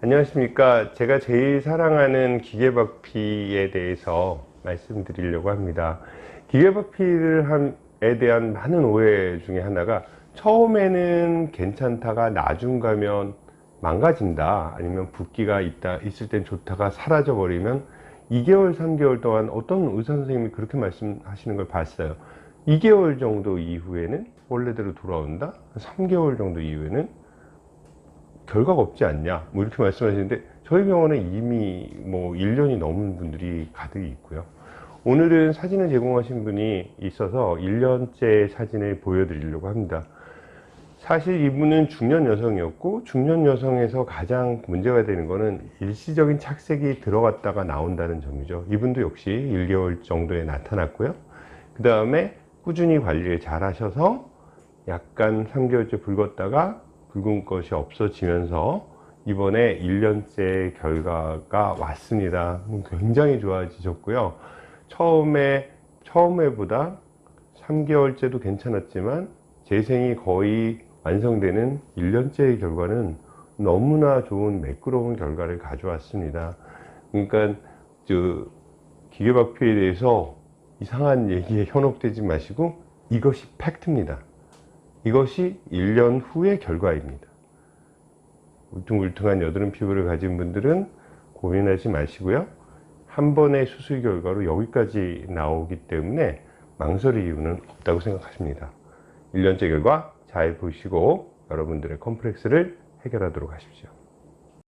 안녕하십니까. 제가 제일 사랑하는 기계박피에 대해서 말씀드리려고 합니다. 기계박피에 대한 많은 오해 중에 하나가 처음에는 괜찮다가 나중 가면 망가진다 아니면 붓기가 있다 있을 땐 좋다가 사라져 버리면 2개월 3개월 동안 어떤 의사 선생님이 그렇게 말씀하시는 걸 봤어요. 2개월 정도 이후에는 원래대로 돌아온다? 3개월 정도 이후에는 결과가 없지 않냐? 뭐 이렇게 말씀하시는데 저희 병원에 이미 뭐 1년이 넘은 분들이 가득 있고요. 오늘은 사진을 제공하신 분이 있어서 1년째 사진을 보여드리려고 합니다. 사실 이분은 중년 여성이었고 중년 여성에서 가장 문제가 되는 것은 일시적인 착색이 들어갔다가 나온다는 점이죠. 이분도 역시 1개월 정도에 나타났고요. 그 다음에 꾸준히 관리를 잘 하셔서 약간 3개월째 붉었다가 붉은 것이 없어지면서 이번에 1년째 결과가 왔습니다. 굉장히 좋아지셨고요. 처음에 처음에보다 3개월째도 괜찮았지만 재생이 거의 완성되는 1년째의 결과는 너무나 좋은 매끄러운 결과를 가져왔습니다. 그러니까 저 기계박피에 대해서 이상한 얘기에 현혹되지 마시고 이것이 팩트입니다 이것이 1년 후의 결과입니다. 울퉁불퉁한 여드름 피부를 가진 분들은 고민하지 마시고요. 한 번의 수술 결과로 여기까지 나오기 때문에 망설일 이유는 없다고 생각하십니다. 1년째 결과 잘 보시고 여러분들의 컴플렉스를 해결하도록 하십시오